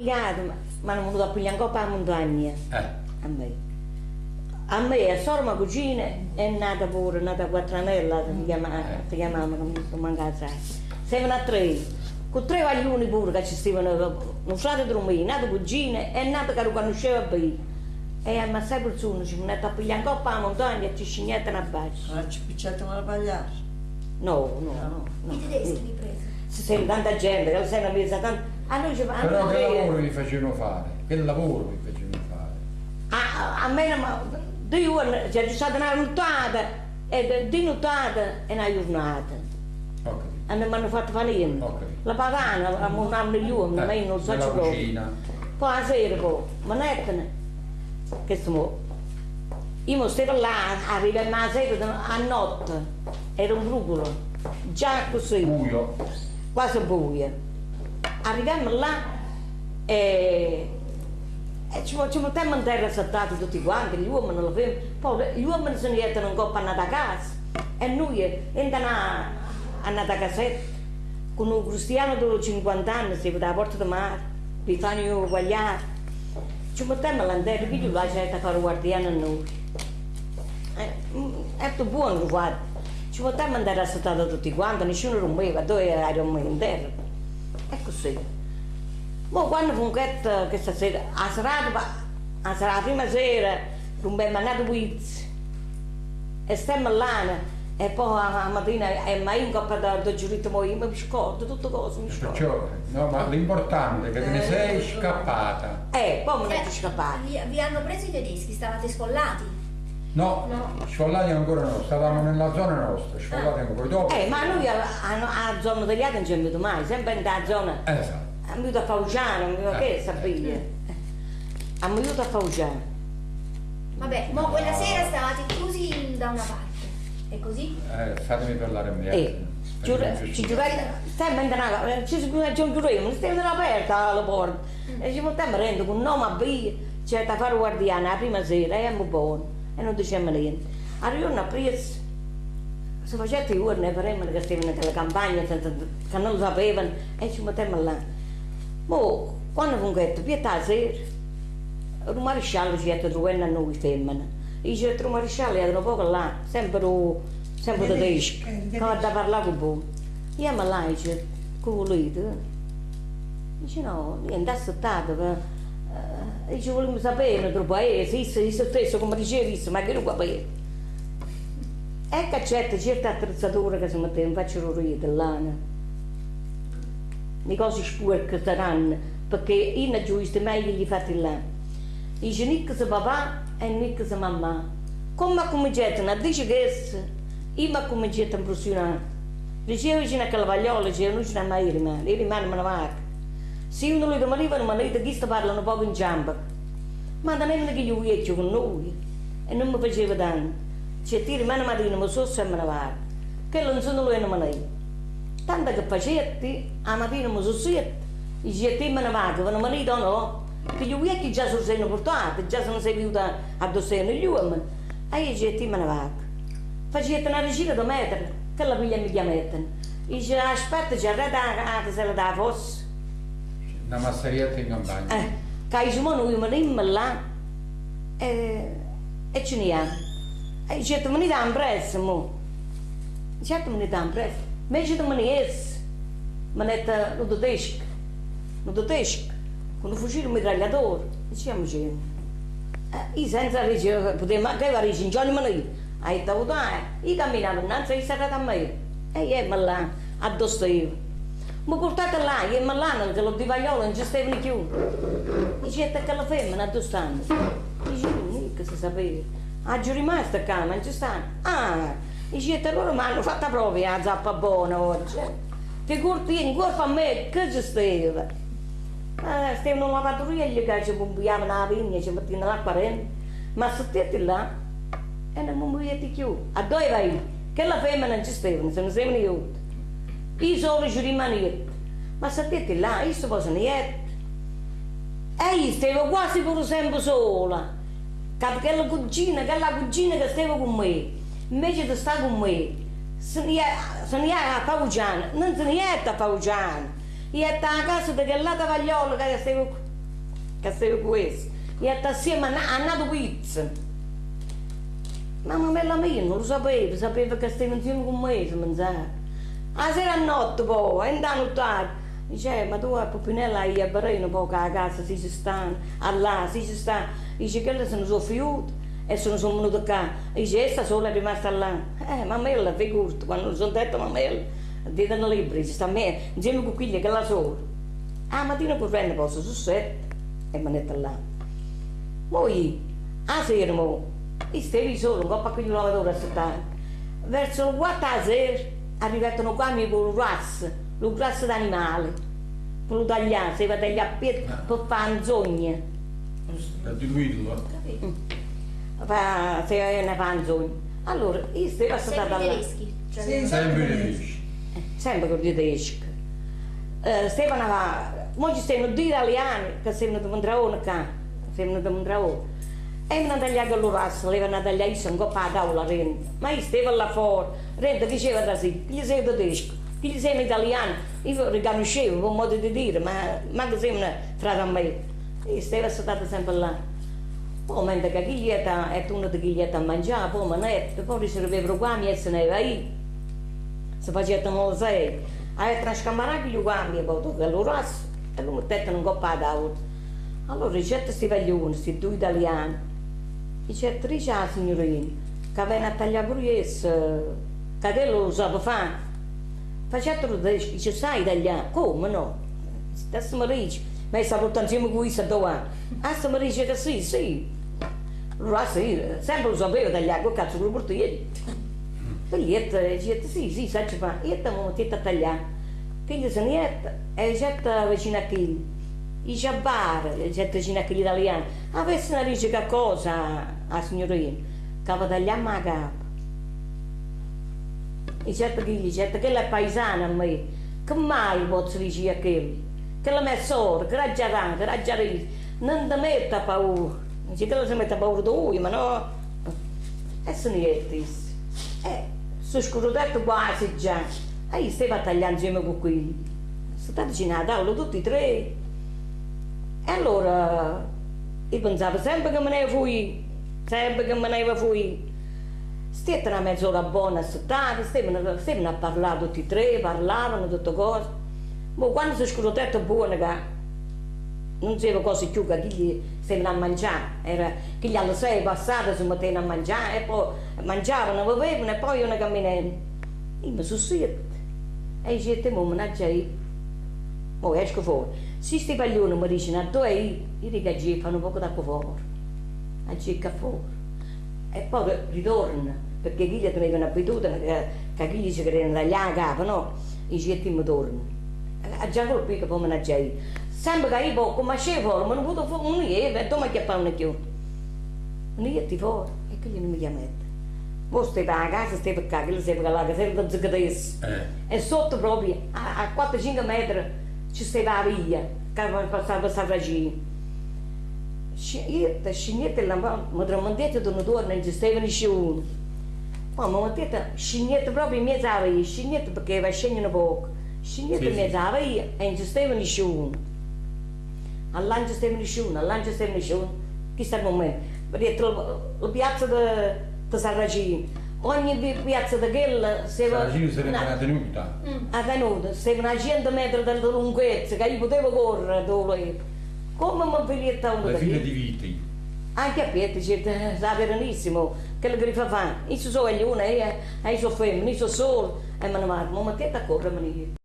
pigliato, ma mi hanno venuto a pigliare un coppa a montagna, Eh, a me. A me, a sorma cugina, è nata pure, è nata quattranella, si chiamava, si chiamava, non mi manca sai. Siamo a tre, con tre vaglioni pure che ci stavano, un frate di me, nata cugina, è nata che lo conosceva bene. E a assai persone ci sono andate a pigliare un coppa a montagna e ci scignettano a basso. Ma ci picciato a pagliare. No, no, no. no. I tedeschi vi presa. Se sei tanta gente, che sei una mesa tanto... A noi ci fanno... però che lavoro vi facevano fare? Che lavoro vi facevano fare? A, a me due giorni, c'è stata una nottata, e di nottata e una giornata. Capito. E mi hanno fatto fare niente. Ok. La pagana, a montare gli uomini, ma io non so nella ci cucina. Poi la sera, poi, ma nettene, che stiamo... Io stavo là, arrivai la sera, a notte, era un brucolo, già così. Buio. quasi buia. Arriviamo là e, e ci, ci mettiamo in terra saltati tutti quanti, gli uomini lo fanno, poi gli uomini se ne mettono un po' andati a casa e noi andiamo a casetta con un cristiano di 50 anni, si alla porta del mare, vi fanno guagliare. Ci mettiamo là in terra, che gli lasciate a fare guardiano a noi. Eh, mm, È tutto buono guarda. Ci potevamo andare a saltare tutti quanti, nessuno rompeva, dove eravamo in terra. È così. Ma quando fu che questa sera, a serata, a serata, la prima sera, rompemmo andato Wiz. E stiamo là, e poi a mattina, e mai in coppa da, da giurito, ma io mi scordo, tutte cose mi scordo. Perciò, no, ma l'importante è che te ne sei scappata. Eh, poi Eh, sono scappata. Vi, vi hanno preso i tedeschi, stavate sfollati. No, No. sfollati ancora no, stavamo nella zona nostra, sfollati ancora. Poi dopo. Eh, ma noi a, a, a zona degli altri non ci abbiamo venuto mai, sempre in quella zona. Esatto. Abbiamo venuto a Faugiano, abbiamo Eh, che eh, sapete? Abbiamo venuto a Faugiano. Vabbè, ma quella sera stavate chiusi da una parte. E così? Eh, fatemi parlare a me. Eh, giura, ci giurai, stai mentendo, ci si ci giuremo, stiamo aperta la porta. E ci potevamo rendere con un nome a via, c'è da fare guardiano la prima sera, e eravamo buoni, e non dicevamo niente. Arrivano a preso, si faceva i giorni, faremmo che stavano nella campagna, che non lo sapevano, e ci mettevamo là. Ma quando fu detto, pietà sera, il maresciallo ci ha trovato a noi femmine. E dice, il maresciallo era poco là, sempre, sempre tedesco, che va da parlare con voi. Mi là, dice, che volete? Dice, no, niente, aspettato, eh, dice, volevo sapere del paese, isso, isso stesso, come diceva, isso, ma che non sapere. E che c'è certe attrezzature che si mettevano, faccio ridere là, le cose sporche saranno, perché io giusto meglio gli fatti là. Dice, nicchia se papà e nicchia se mamma. Come ha cominciato a dire questo, io mi ho cominciato a impressionare. Diceva vicino a Calvagliola, diceva, non ce n'è mai rimane, io rimane me ne vado. Se uno lui domani non mi ha chi parlano un po' in giampa. Ma non è che io vecchio con noi, e non mi faceva danno. Cioè, ti rimane mattina, ma so se me ne vado. Che non sono lui non me ne Tanto che facetti, a mattina mi sono siete, dice, te me ne vado, ma non me ne do no. Che io vecchi già sono seno portati, già sono venuta a dosseno gli uomini. E io dice, me ne vado. Facete una regina da mettere, che la piglia mi chiamettano. Dice, aspetta, c'è arreda se la dà fosse. Una massarietta in campagna. Eh, che ci noi venimmo là e, e ce ne hanno. E dice, me ne dà un prezzo, mo. Certo me ne dà un prezzo. Invece di me ne es, me ne dà lo tedesco, lo tedesco, con un fucile mitragliatore. Diciamo, eh, io senza dire, potevo anche fare in giorni me ne ha detto, dai, io camminavo innanzi e sarà da me. E io me là, addosso io. Mi portate là, io me là, che lo di Vagliolo non ci stavano più. Dice, che la femmina addosso stanno. Dice, mica si sapeva. Ah, giù rimasta qua, non ci stanno. Ah, dice, loro mi hanno fatto proprio la zappa buona oggi. Figurati, vieni, guarda a me, che ci stava. Ah, stavano una lavatrice che ci bombiavano la vigna, ci mettevano l'acqua dentro. Ma se là, e non mi muovetti più. A dove vai? Che la femmina non ci stavano, se non stavano io. Io solo ci rimanevo. Ma sapete là, io sto facendo niente. E io stavo quasi pure sempre sola. Che la cugina, che la cugina che stava con me, invece di stare con me, se ne è a Faugiano, non se ne è a Faugiano. Io ero a casa di quella Vagliola che stavo che stava questo. E assieme a, nato pizza. Ma mamma mia non lo sapeva, sapeva che stava insieme con me, se mangiava. A sera a notte poi, andando tardi. Dice, ma tu a Pupinella hai a Barino poco a casa, si ci stanno, là, si ci sta. Dice, ne sono fiuti e sono venuti qua. Dice, essa sola è rimasta là. Eh, mamma figurati, quando sono detto mamma dite nel libro, dice, sta a me, insieme con quella che la sola. A mattina poi prende posto su sette e mi mette là. Poi, a sera, mo, io stavo solo, un po' a quel lavoratore a settare. Verso le quattro a sera, arrivano qua mi con grasso lo grasso d'animale, per lo tagliare, si va a tagliare per, per fare un sogno. Per diluirlo. Fa, se ne fa un sogno. Allora, io stavo stata Sempre là. tedeschi. Cioè, Sì. Sempre tedeschi. sempre con i tedeschi. Uh, stavano a... Mo ci stavano due italiani che stavano da Mondraone qua, stavano da Mondraone. E mi hanno tagliato il razzo, le hanno tagliato io, un po' a tavola, rende. Ma io stavo là fuori, rende diceva da sì, gli sei tedesco, gli sei italiano. Io riconoscevo, un modo di dire, ma manco sei una frate a me. Io stavo stata sempre là. Poi mentre che chi è e uno di è a mangiare, poi manette, poi riservevano qua, mi se ne va io si facevano sei, a trascamarare gli uguali, poi che lo rosso, e lo mettevano in coppa d'acqua. Allora ricetta questi paglioni, questi due italiani, dice, dice la signorina, che viene a tagliare pure esso, che te lo sapeva fare. Facetelo, dice, sai tagliare? Come no? Adesso mi dice, ma sta portando insieme con questo due anni. Adesso mi dice che sì, sì. Allora sì, sempre lo sapevo tagliare, che cazzo lo porto io? Biglietta, dice, sì, sì, sai fare. Io ti ho messo a tagliare. Quindi se ne è, e c'è vicino a chi? I ciabbare, c'è vicino a chi italiano. Avesse una dice che cosa a signorina? Che va tagliare a capo. E certo che gli certo che è paesana a me. Che mai posso dire a quelli? Che la mia sorella, che la già che la già non ti metta paura. Dice che la si mette paura di lui, ma no. E se ne è questo. Eh, sono scrutato quasi già. E io stavo a tagliare insieme con quelli. Sono stati vicino a tutti e tre. E allora io pensavo sempre che me ne fui, sempre che me ne fui. Stette una mezz'ora buona a stavano, stavano a parlare tutti e tre, parlavano tutte cose. Ma quando si è scrutato buono che non sapeva cosa più che gli stavano a mangiare, era che gli alle sei passate si mettevano a mangiare e poi mangiavano, bevevano e poi una camminavano. Io mi sono siete e io dicevo, mo mannaggia io, mo esco fuori. Se questi paglioni mi dicono a dove io, io dico fanno poco d'acqua fuori, a G che fuori. E poi ritorna, perché chi gli tenevano abitudine, che, che chi gli si credevano tagliare la capa, no? I getti mi tornano. A già colpito poi mannaggia io. Sempre che io poco, ma c'è fuori, ma non potevo fare un niente, e dove che fanno più? Non gli fuori, e che gli non mi chiamate. Poi stava a casa, stava qua, che stava là, che stava da ziccadesso. Eh. E sotto proprio, a, a 4-5 metri, ci stava la via, che passava per Savragino. Io, scignette, mi tramandette da un torno, non ci stava nessuno. Poi mi mettete scignette proprio in mezzo alla via, scignette perché va scegliendo poco. Scignette Sì, in sì. mezzo alla via e non ci stava nessuno. All'anno non ci stava nessuno, all'anno non ci stava nessuno. Questo è il momento. Dietro la piazza di Sarragino. Ogni pi- piazza di quella si va... Saragino sarebbe una tenuta. a venuta, stava a 100 metri dalla lunghezza, che io potevo correre dove Come mi piglietta uno Le da figlie lì? di viti. Anche a Pietro, dice, sa verenissimo, che le griffa fa. Io sono gli una, io sono femmine, io sono solo. E me ne vado, ma mettete a correre, me ne